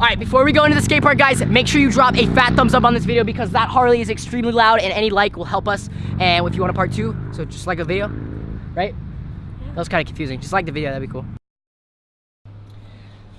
All right, before we go into the skate park, guys, make sure you drop a fat thumbs up on this video because that Harley is extremely loud and any like will help us. And if you want a part two, so just like the video, right? That was kind of confusing. Just like the video, that'd be cool.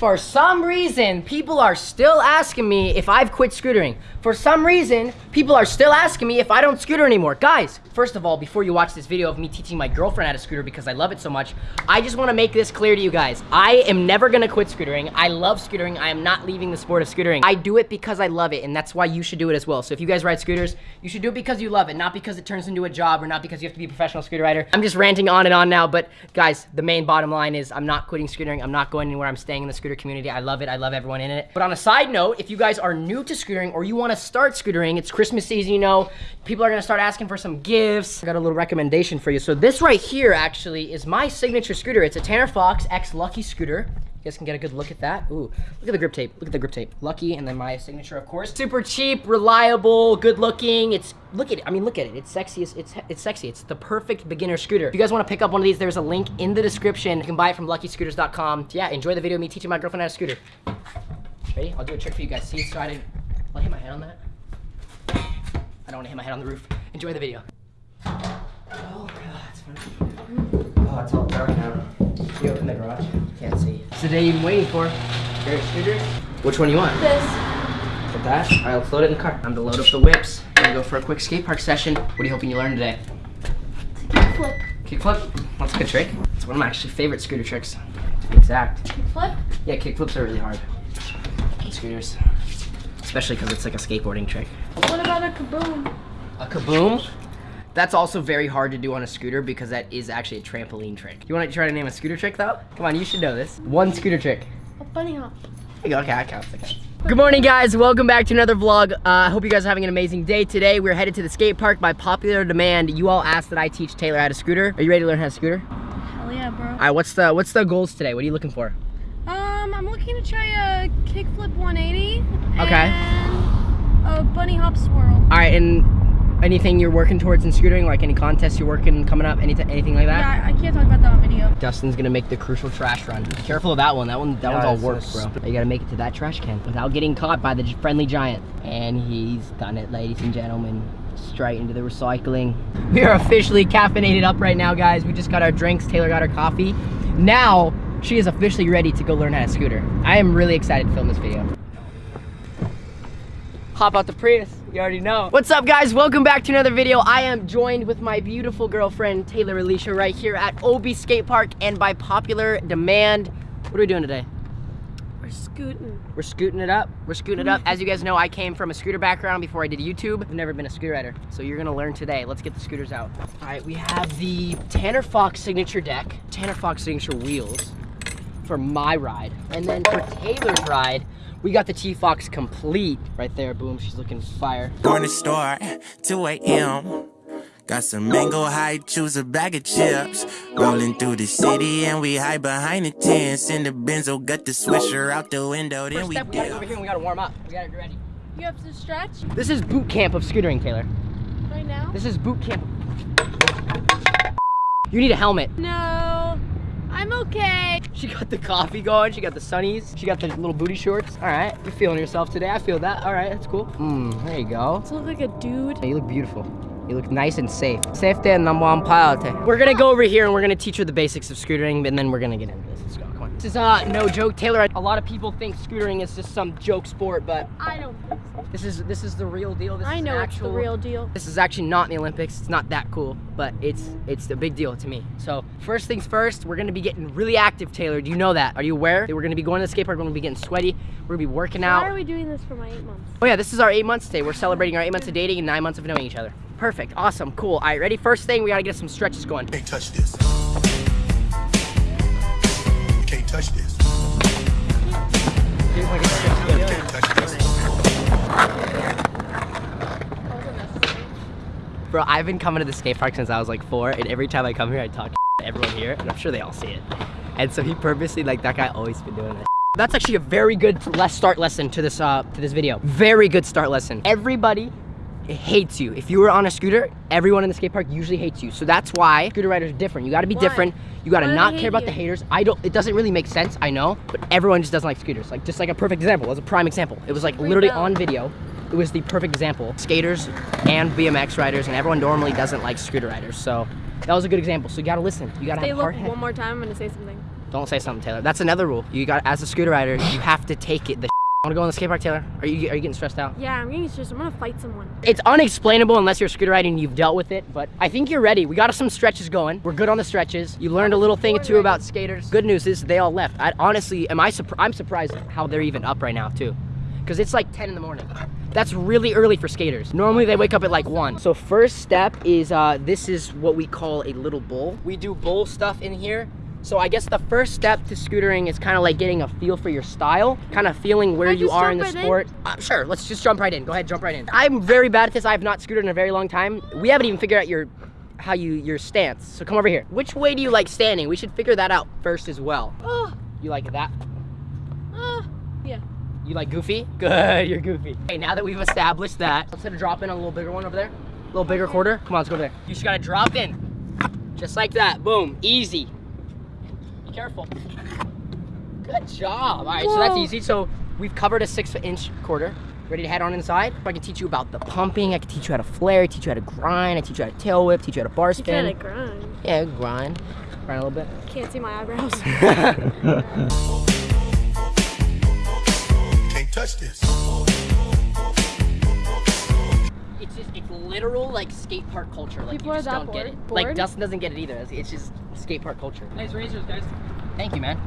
For some reason, people are still asking me if I've quit scootering. For some reason, people are still asking me if I don't scooter anymore. Guys, first of all, before you watch this video of me teaching my girlfriend how to scooter because I love it so much, I just wanna make this clear to you guys. I am never gonna quit scootering. I love scootering. I am not leaving the sport of scootering. I do it because I love it, and that's why you should do it as well. So if you guys ride scooters, you should do it because you love it, not because it turns into a job or not because you have to be a professional scooter rider. I'm just ranting on and on now, but guys, the main bottom line is I'm not quitting scootering. I'm not going anywhere. I'm staying in the scooter community. I love it. I love everyone in it. But on a side note, if you guys are new to scootering or you want to start scootering, it's Christmas season, you know, people are going to start asking for some gifts. I got a little recommendation for you. So this right here actually is my signature scooter. It's a Tanner Fox X Lucky scooter. You guys can get a good look at that. Ooh, look at the grip tape. Look at the grip tape. Lucky, and then my signature, of course. Super cheap, reliable, good looking. It's look at it. I mean, look at it. It's sexy. It's it's, sexy. It's the perfect beginner scooter. If you guys want to pick up one of these, there's a link in the description. You can buy it from LuckyScooters.com. Yeah, enjoy the video me teaching my girlfriend how to scooter. Ready? I'll do a trick for you guys. See, so I didn't. I'll hit my head on that. I don't want to hit my head on the roof. Enjoy the video. Oh god, it's funny. Oh, it's all dark now. Can you open the garage? Can't see. It's the day you've been waiting for. Favorite scooter? Which one do you want? This. With that? Alright, let's load it in the car. Time to load up the whips. Gonna go for a quick skate park session. What are you hoping you learn today? Flip. Kickflip? That's a good trick. It's one of my actually favorite scooter tricks. To be exact. Flip. Yeah, kickflips are really hard. on Scooters. Especially because it's like a skateboarding trick. What about a kaboom? A kaboom? That's also very hard to do on a scooter because that is actually a trampoline trick. You want to try to name a scooter trick though? Come on, you should know this. One scooter trick. A bunny hop. Okay, okay, I count. Okay. Good morning, guys. Welcome back to another vlog. Uh, I hope you guys are having an amazing day. Today, we're headed to the skate park by popular demand. You all asked that I teach Taylor how to scooter. Are you ready to learn how to scooter? Hell yeah, bro. All right, what's the what's the goals today? What are you looking for? Um, I'm looking to try a kickflip 180. Okay. And a bunny hop swirl. All right, and anything you're working towards in scootering, like any contests you're working coming up, anything anything like that? Yeah, I can't talk about that on video. Dustin's gonna make the crucial trash run. Be careful of that one. That one, that Yeah, one's all it's work, just- bro. You gotta make it to that trash can without getting caught by the friendly giant. And he's done it, ladies and gentlemen. Straight into the recycling. We are officially caffeinated up right now, guys. We just got our drinks. Taylor got her coffee. Now she is officially ready to go learn how to scooter. I am really excited to film this video. Hop out the Prius. You already know. What's up, guys? Welcome back to another video. I am joined with my beautiful girlfriend, Taylor Alicia, right here at Obi Skate Park. And by popular demand, what are we doing today? We're scooting. We're scooting it up. We're scooting it up. As you guys know, I came from a scooter background before I did YouTube. I've never been a scooter rider, so you're gonna learn today. Let's get the scooters out. All right, we have the Tanner Fox signature deck, Tanner Fox signature wheels for my ride. And then for Taylor's ride, we got the T-Fox complete right there. Boom, she's looking fire. Corner store, 2 a.m. Got some mango high, choose a bag of chips. Rolling through the city and we hide behind the tents. In the benzo, got the swisher out the window, then First we step, we gotta go over here and we gotta warm up. We gotta get ready. You have to stretch This is boot camp of scootering, Taylor. right now? This is boot camp. You need a helmet. No. I'm okay. She got the coffee going. She got the sunnies. She got the little booty shorts. All right, you're feeling yourself today. I feel that. All right, that's cool. Hmm, there you go. You look like a dude. You look beautiful. You look nice and safe. Safety and number one priority. We're gonna go over here and we're gonna teach her the basics of scootering, and then we're gonna get into this. Let's go. Come on. This is uh no joke, Taylor. A lot of people think scootering is just some joke sport, but I don't think so. this is this is the real deal. This I is know an it's the real deal. This is actually not in the Olympics. It's not that cool, but it's it's a big deal to me. So first things first, we're gonna be getting really active, Taylor. Do you know that? Are you aware that we're gonna be going to the skate park? We're gonna be getting sweaty. We're gonna be working Why out. Why are we doing this for my eight months? Oh yeah, this is our eight months today. We're celebrating our eight months of dating and nine months of knowing each other. Perfect, awesome, cool. All right, ready? First thing, we gotta get some stretches going. Can't touch this. Touch this. Bro, I've been coming to the skate park since I was like four, and every time I come here, I talk to everyone here, and I'm sure they all see it. And so he purposely, like that guy always been doing that. That's actually a very good start lesson to this uh to this video. Very good start lesson. Everybody hates you. If you were on a scooter, everyone in the skate park usually hates you. So that's why scooter riders are different. You got to be Why? different. You got to Why not care about hate the haters. I don't. It doesn't really make sense. I know, but everyone just doesn't like scooters. Like just like a perfect example. It was a prime example. It was like literally on video. It was the perfect example. Skaters and BMX riders and everyone normally doesn't like scooter riders. So that was a good example. So you got to listen. You got to They have look one more time. I'm gonna say something. Don't say something, Taylor. That's another rule. You got as a scooter rider, you have to take it. The want to go on the skate park, Taylor? Are you are you getting stressed out? Yeah, I'm getting stressed. I'm gonna fight someone. It's unexplainable unless you're a scooter rider and you've dealt with it, but I think you're ready. We got some stretches going. We're good on the stretches. You learned a little thing or two about skaters. Good news is they all left. I honestly, am I? I'm surprised how they're even up right now too, because it's like 10 in the morning. That's really early for skaters. Normally they wake up at like one. So first step is uh, this is what we call a little bowl. We do bowl stuff in here. So I guess the first step to scootering is kind of like getting a feel for your style, kind of feeling where you are in the right in? sport. Uh, sure, let's just jump right in. Go ahead, jump right in. I'm very bad at this. I have not scooted in a very long time. We haven't even figured out your how you your stance. So come over here. Which way do you like standing? We should figure that out first as well. Oh, You like that? uh, yeah. You like goofy? Good, you're goofy. Okay, now that we've established that, let's hit a drop in a little bigger one over there. A little bigger quarter. Come on, let's go over there. You just gotta drop in. Just like that. Boom. Easy. Be careful. Good job. All right, so that's easy. So we've covered a six inch quarter. Ready to head on inside? I can teach you about the pumping. I can teach you how to flare, teach you how to grind, I teach you how to tail whip, teach you how to bar You gotta spin. grind. Yeah, grind. Grind a little bit. Can't see my eyebrows. Can't touch this. It's just it's literal like skate park culture. Like People you are just that don't get it. bored? Like Dustin doesn't get it either. It's- It's just skate park culture. Nice razors, guys. Thank you, man.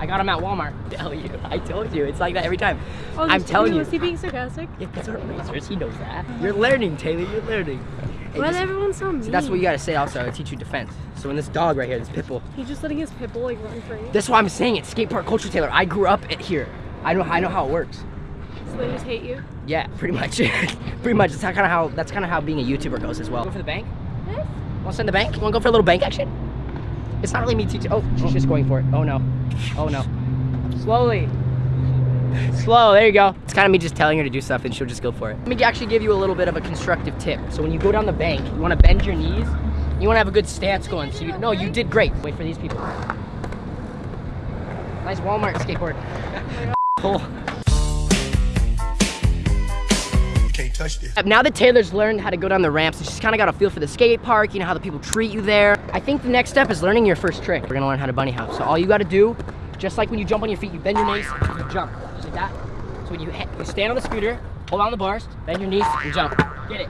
I got them at Walmart. Tell you, I told you, it's like that every time. Oh, I'm telling you. Was he being sarcastic? Yeah, these aren't razors. He knows that. You're learning, Taylor. You're learning. Hey, Why everyone so mean? see, that's what you gotta say. Also, I teach you defense. So when this dog right here, this pit bull, He's just letting his pitbull like run free. that's why I'm saying it's skate park culture, Taylor. I grew up at here. I know. I know how it works. So they just hate you. Yeah, pretty much. pretty much. That's kind of how. That's kind of how being a YouTuber goes as well. Go for the bank. Yes. Want to send the bank? Want to go for a little bank action? It's not really me teaching. Oh, she's just going for it. Oh no. Oh no. Slowly. Slow. There you go. It's kind of me just telling her to do stuff and she'll just go for it. Let me actually give you a little bit of a constructive tip. So when you go down the bank, you want to bend your knees. You want to have a good stance going. So you, no, you did great. Wait for these people. Nice Walmart skateboard. Cool. You can't touch this. Now that Taylor's learned how to go down the ramps, she's kind of got a feel for the skate park, you know how the people treat you there. I think the next step is learning your first trick. We're gonna learn how to bunny hop. So all you gotta do, just like when you jump on your feet, you bend your knees, you jump, just like that. So when you, you stand on the scooter, hold on the bars, bend your knees, and jump. Get it.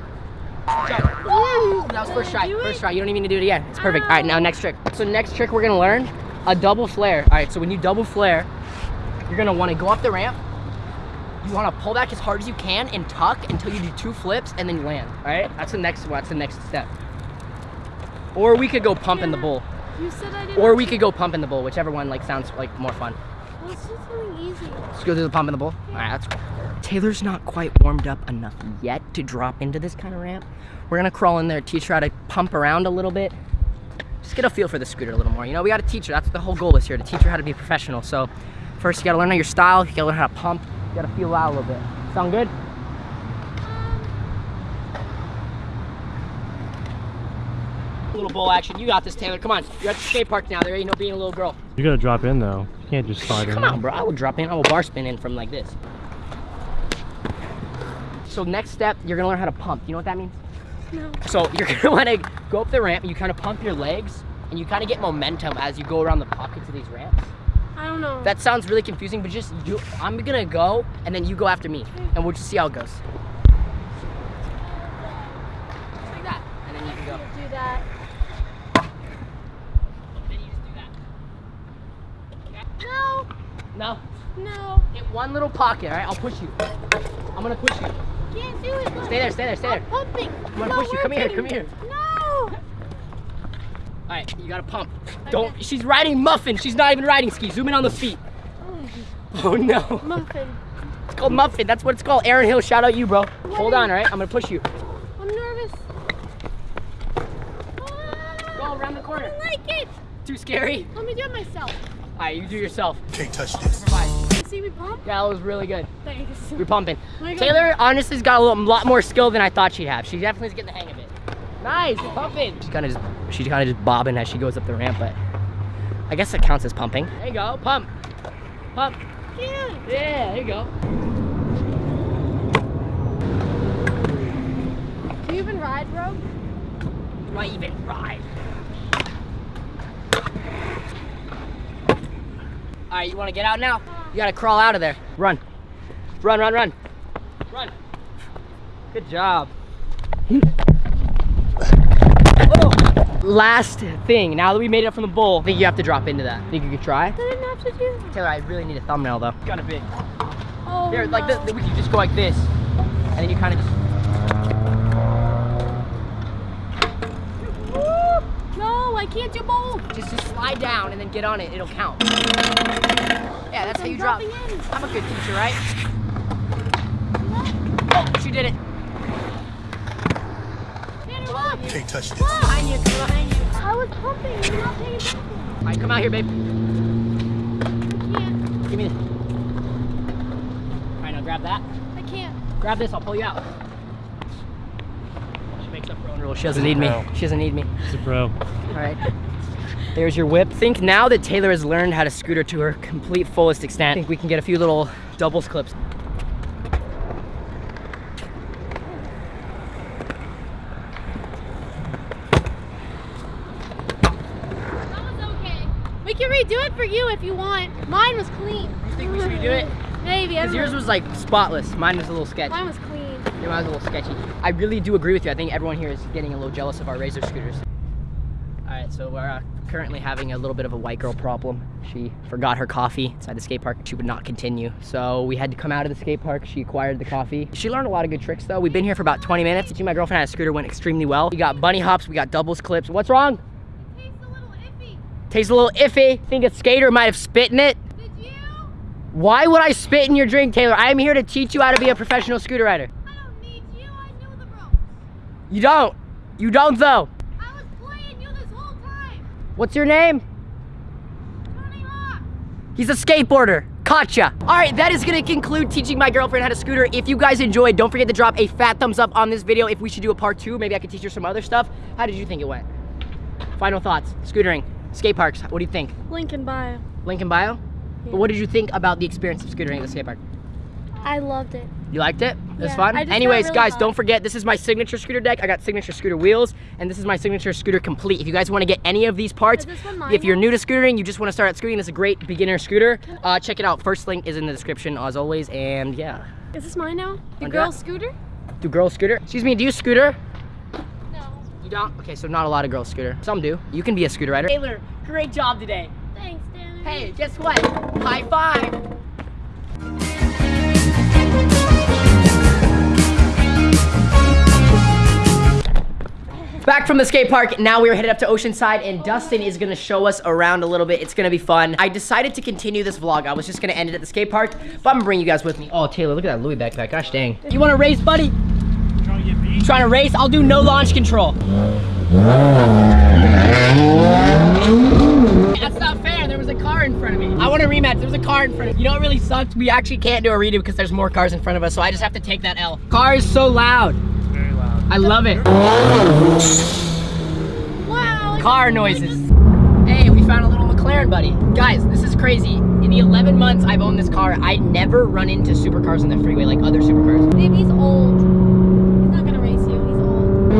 Jump. Woo! That was first try, first try. You don't even need to do it again. It's perfect. All right, now next trick. So next trick we're gonna learn, a double flare. All right, so when you double flare, you're gonna wanna go up the ramp, you want to pull back as hard as you can and tuck until you do two flips and then you land. All right, that's the next. one. That's the next step. Or we could go pump in the bowl. You said I didn't. Or we could go pump in the bowl, whichever one like sounds like more fun. Let's do something easy. Let's go do the pump in the bowl. All right, that's cool. Taylor's not quite warmed up enough yet to drop into this kind of ramp. We're gonna crawl in there, teach her how to pump around a little bit. Just get a feel for the scooter a little more. You know, we gotta teach her. That's what the whole goal is here, to teach her how to be professional. So first you gotta learn how your style, you gotta learn how to pump, gotta feel out a little bit. Sound good? Little bowl action. You got this, Taylor. Come on. You're at the skate park now. There ain't no being a little girl. You gotta drop in though. You can't just slide in. Come on, bro. I will drop in. I will bar spin in from like this. So next step, you're gonna learn how to pump. You know what that means? No. So you're gonna wanna go up the ramp and you kind of pump your legs and you kind of get momentum as you go around the pockets of these ramps. I don't know. That sounds really confusing, but just you, I'm gonna go and then you go after me and we'll just see how it goes. Just like that. And then you can go. do that. Then you just do that. No. No. No. Hit one little pocket, alright? I'll push you. I'm gonna push you. Can't do it. Stay there, stay there, stay there. I'm pumping. I'm gonna push you. Come here, come here. No. Alright, you gotta pump. Don't she's riding muffin. She's not even riding ski. Zoom in on the feet. Oh. oh no. Muffin. It's called muffin. That's what it's called. Aaron Hill, shout out you, bro. Hold on, alright? I'm gonna push you. I'm nervous. Go ah! around the I corner. don't like it. Too scary? Let me do it myself. Alright, you do yourself. You can't touch this. Improvise. see me pump? Yeah, that was really good. Thanks. You're pumping. My Taylor honestly's got a lot more skill than I thought she'd have. She definitely is getting the hang of it. Nice, pumping. She's kind of just, she's kind of just bobbing as she goes up the ramp, but I guess it counts as pumping. There you go, pump, pump. Yeah. Yeah, there you go. Do you even ride, bro? Do I even ride? All right, you want to get out now? You gotta crawl out of there. Run, run, run, run, run. Good job. Oh. Last thing, now that we made it up from the bowl, I think you have to drop into that. Think you could try? I didn't have to do that. Taylor, I really need a thumbnail though. Got a big. Oh, Here, like no. this, we could just go like this, and then you kind of just. No, I can't do both. Just, just slide down and then get on it. It'll count. Yeah, that's how I'm you drop. in. I'm a good teacher, right? Oh, she did it. Tanner, look. Can't touch this. Behind you, behind you. I was pumping. You're not paying attention. All right, come out here, babe. I can't. Give me this. All right, now grab that. I can't. Grab this. I'll pull you out. She makes up her own rules. She doesn't need me. She doesn't need me. It's a pro. All right. There's your whip. Think now that Taylor has learned how to scooter to her complete fullest extent, I think we can get a few little doubles clips. That was okay. We can redo it for you if you want. Mine was clean. You think we should redo it? Maybe. Because yours was like spotless. Mine was a little sketchy. Mine was clean. Yeah, mine was a little sketchy. I really do agree with you. I think everyone here is getting a little jealous of our Razor scooters. All right, so we're uh, currently having a little bit of a white girl problem. She forgot her coffee inside the skate park. She would not continue. So we had to come out of the skate park. She acquired the coffee. She learned a lot of good tricks though. We've been here for about 20 minutes. Teaching my girlfriend had a scooter went extremely well. We got bunny hops, we got doubles clips. What's wrong? Tastes a little iffy. Tastes a little iffy. Think a skater might have spit in it. Did you? Why would I spit in your drink, Taylor? I am here to teach you how to be a professional scooter rider. I don't need you. I knew the ropes. You don't. You don't though. I was playing you this whole time. What's your name? Tony Hawk. He's a skateboarder. Gotcha. All right, that is gonna conclude teaching my girlfriend how to scooter. If you guys enjoyed, don't forget to drop a fat thumbs up on this video. If we should do a part two, maybe I could teach her some other stuff. How did you think it went? Final thoughts, scootering, skate parks, what do you think? Link in bio. Lincoln Bio? But what did you think about the experience of scootering at the skate park? I loved it. You liked it? It was Yeah, fun? I just got Anyways, really guys, hot. don't forget, this is my signature scooter deck. I got signature scooter wheels, and this is my signature scooter complete. If you guys want to get any of these parts, Is this one mine if you're new to scootering, you just want to start at scootering, this is a great beginner scooter. Uh, check it out. First link is in the description, as always, and yeah. Is this mine now? The girl scooter? The girls scooter? Excuse me, do you scooter? No. You don't? Okay, so not a lot of girls scooter. Some do. You can be a scooter rider. Taylor, great job today. Thanks, Danny. Hey, guess what? High five. Back from the skate park, now we're headed up to Oceanside and Dustin is gonna show us around a little bit. It's gonna be fun. I decided to continue this vlog. I was just gonna end it at the skate park, but I'm gonna bring you guys with me. Oh, Taylor, look at that Louis backpack. Gosh dang. You wanna race, buddy? Trying to. Trying to race? I'll do no launch control. That's not fair. There was a car in front of me. I want a rematch. There was a car in front of me. You know what really sucked? We actually can't do a redo because there's more cars in front of us, so I just have to take that L. Car is so loud. Very loud. I love it. Wow. Car noises. Hey, we found a little McLaren, buddy. Guys, this is crazy. In the 11 months I've owned this car, I never run into supercars on the freeway like other supercars. Babe, he's old. He's not gonna race you. He's old.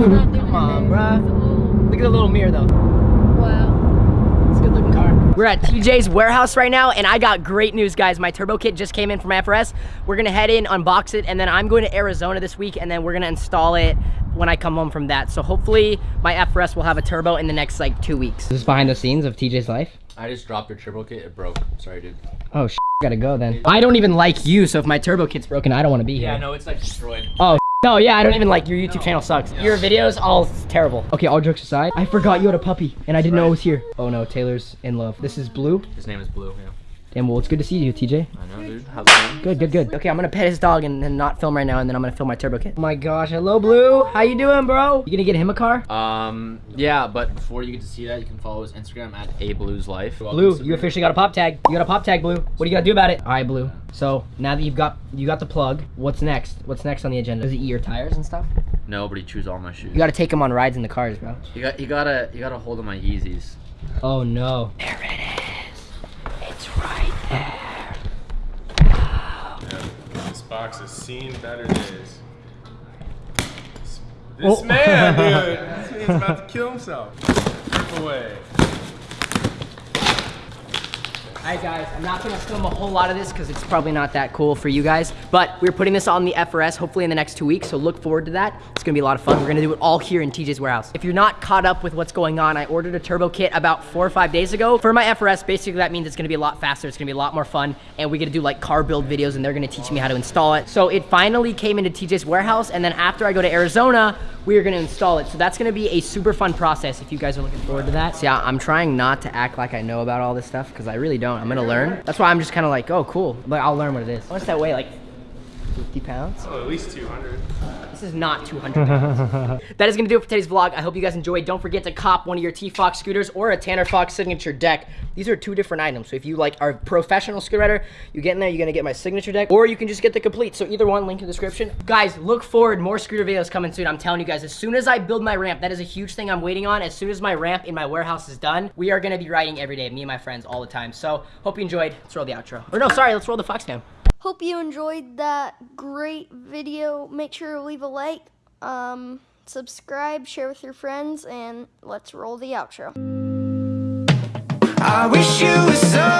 He's not doing Come on, it, babe. bruh. He's old. Look at the little mirror though. Wow. It's a good looking car. We're at TJ's warehouse right now, and I got great news, guys. My turbo kit just came in from FRS. We're gonna head in, unbox it, and then I'm going to Arizona this week, and then we're gonna install it when I come home from that. So hopefully my FRS will have a turbo in the next like two weeks. This is behind the scenes of TJ's life. I just dropped your turbo kit. It broke. Sorry, dude. Oh, sh gotta go then. I don't even like you, so if my turbo kit's broken, I don't want to be here. Yeah, no, it's like destroyed. Oh, no, yeah, I don't even like your YouTube channel sucks. Your videos, all terrible. Okay, all jokes aside, I forgot you had a puppy, and I didn't know it was here. Oh no, Taylor's in love. This is Blue. His name is Blue. Yeah. Damn, well, it's good to see you, TJ. I know, dude. How's it going? Good, good, good. Okay, I'm gonna pet his dog and, and not film right now, and then I'm gonna film my turbo kit. Oh my gosh, hello, Blue. How you doing, bro? You gonna get him a car? Um, yeah, but before you get to see that, you can follow his Instagram at a blues life. Blue, you officially got a pop tag. You got a pop tag, Blue. What do you gotta do about it? All right, Blue. So now that you've got you got the plug, what's next? What's next on the agenda? Does he eat your tires and stuff? No, but he chews all my shoes. You gotta take him on rides in the cars, bro. You got, you gotta, you gotta hold of my Yeezys. Oh no. There it is. It's right there. This box has seen better days. This, Oh. man, dude. This man's about to kill himself. Rip away. Alright guys, I'm not gonna film a whole lot of this because it's probably not that cool for you guys, but we're putting this on the FRS hopefully in the next two weeks, so look forward to that. It's gonna be a lot of fun. We're gonna do it all here in TJ's warehouse. If you're not caught up with what's going on, I ordered a turbo kit about four or five days ago. For my FRS, basically that means it's gonna be a lot faster, it's gonna be a lot more fun, and we're gonna do like car build videos and they're gonna teach me how to install it. So it finally came into TJ's warehouse, and then after I go to Arizona, we are gonna install it. So that's gonna be a super fun process if you guys are looking forward to that. So yeah, I'm trying not to act like I know about all this stuff because I really don't. I'm gonna learn. That's why I'm just kind of like, oh, cool. But I'll learn what it is. What's that weigh? Like 50 pounds? Oh, at least 200. This is not 200 pounds. that is gonna do it for today's vlog. I hope you guys enjoyed. Don't forget to cop one of your T-Fox scooters or a Tanner Fox signature deck. These are two different items. So if you like are a professional scooter rider, you get in there, you're gonna get my signature deck, or you can just get the complete. So either one, link in the description. Guys, look forward. More scooter videos coming soon. I'm telling you guys, as soon as I build my ramp, that is a huge thing I'm waiting on. As soon as my ramp in my warehouse is done, we are gonna be riding every day, me and my friends all the time. So hope you enjoyed. Let's roll the outro. Or no, sorry, let's roll the Fox cam. Hope you enjoyed that great video. Make sure to leave a like, um, subscribe, share with your friends, and let's roll the outro. I wish you were so